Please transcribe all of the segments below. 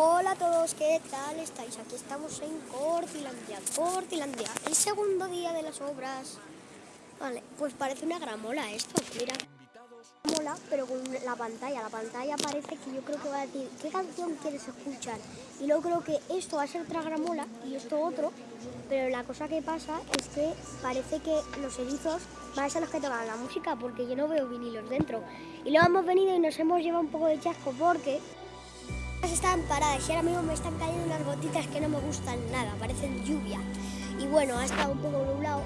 Hola a todos, ¿qué tal estáis? Aquí estamos en Cortilandia, Cortilandia, el segundo día de las obras. Vale, pues parece una gramola esto, mira. Mola, pero con la pantalla. La pantalla parece que yo creo que va a decir qué canción quieres escuchar. Y luego creo que esto va a ser otra gramola y esto otro. Pero la cosa que pasa es que parece que los erizos van a ser los que tocan la música porque yo no veo vinilos dentro. Y luego hemos venido y nos hemos llevado un poco de chasco porque están paradas y ahora mismo me están cayendo unas gotitas que no me gustan nada, parecen lluvia. Y bueno, ha estado un poco nublado.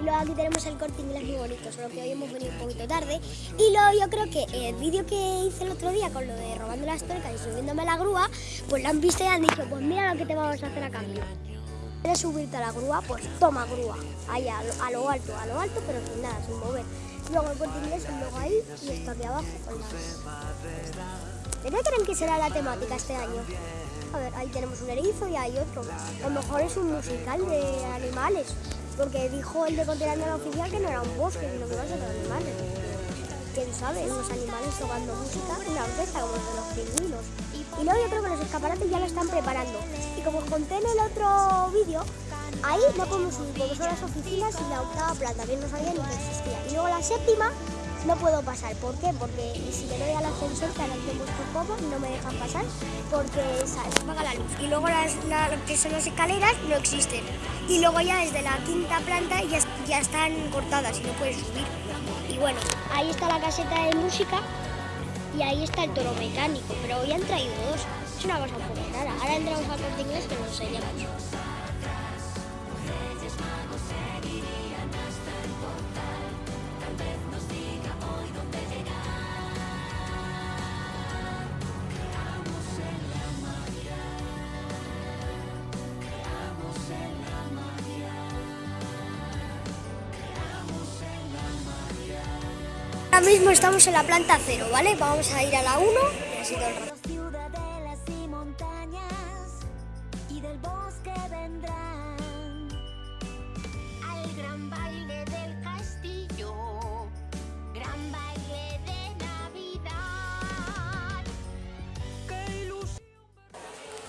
Y luego aquí tenemos el corte inglés muy bonito, solo que hoy hemos venido un poquito tarde. Y luego yo creo que el vídeo que hice el otro día con lo de robando las tuercas y subiéndome la grúa, pues lo han visto y han dicho, pues mira lo que te vamos a hacer a cambio. ¿Quieres subirte a la grúa? Pues toma grúa, ahí a lo, alto, a lo alto, pero sin nada, sin mover. Luego el corte inglés, luego ahí y esto aquí abajo con ¿De qué creen que será la temática este año? A ver, ahí tenemos un erizo y hay otro. A lo mejor es un musical de animales, porque dijo el de la oficial que no era un bosque, sino que iba a ser animales. ¿Quién sabe? Unos animales tocando música, una orquesta como de los pingüinos. Y luego yo creo que los escaparates ya lo están preparando. Y como os conté en el otro vídeo, ahí no subir, porque son las oficinas y la octava planta, bien no sabía ni que existía. Y luego la séptima no puedo pasar. ¿Por qué? Porque si le doy al ascensor, que tengo un poco, no me dejan pasar porque se apaga la luz. Y luego las, que son las escaleras no existen. Y luego ya desde la quinta planta ya, ya están cortadas y no puedes subir. Y bueno, ahí está la caseta de música y ahí está el toro mecánico, pero hoy han traído dos. Es una cosa un poco rara. Ahora entramos al corte inglés que nos enseñamos. Ahora mismo estamos en la planta cero, ¿vale? Vamos a ir a la 1 y así todo el rato.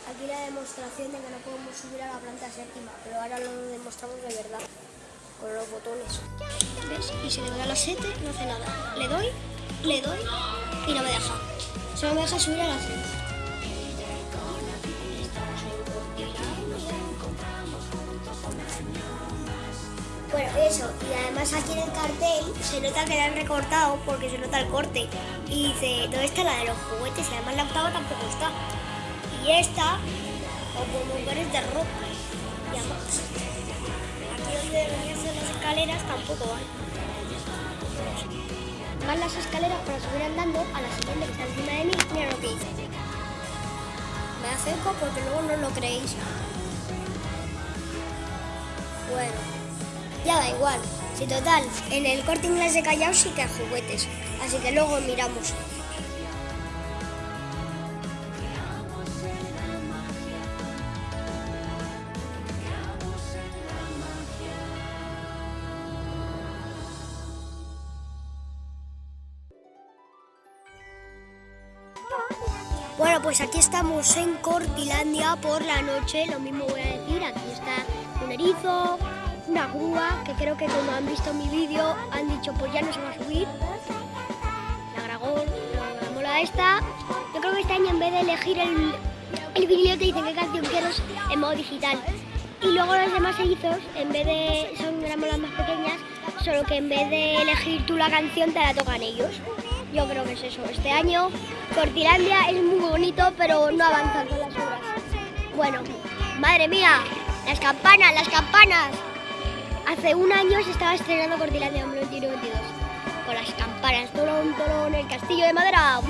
Aquí la demostración de que no podemos subir a la planta séptima, pero ahora lo demostramos de verdad con los botones. ¿Ves? Y si le doy a la 7 no hace nada. Le doy, le doy y no me deja. Solo me deja subir a la 6. Bueno, eso, y además aquí en el cartel se nota que la han recortado porque se nota el corte. Y dice, ¿dónde está la de los juguetes? Y además la octava tampoco está. Y esta, como mujeres de ropa. Y además, donde las escaleras tampoco van. Van las escaleras para subir andando a la siguiente que está encima de mí. Mira lo que hice. Me acerco porque luego no lo creéis. Bueno, ya da igual. Si total, en el corte inglés de Callao sí que hay juguetes. Así que luego miramos. Bueno, pues aquí estamos en Cortilandia por la noche, lo mismo voy a decir, aquí está un erizo, una grúa, que creo que como han visto mi vídeo han dicho pues ya no se va a subir, la dragón, la mola esta, yo creo que este año en vez de elegir el, el vídeo te dicen qué canción quieres en modo digital, y luego los demás erizos, en vez de, son gramolas más pequeñas, solo que en vez de elegir tú la canción te la tocan ellos. Yo creo que es eso. Este año Cortilandia es muy bonito, pero no avanza con las obras. Bueno, madre mía, las campanas, las campanas. Hace un año se estaba estrenando Cortilandia 2022. Con las campanas, tolón, tolón, el castillo de madera.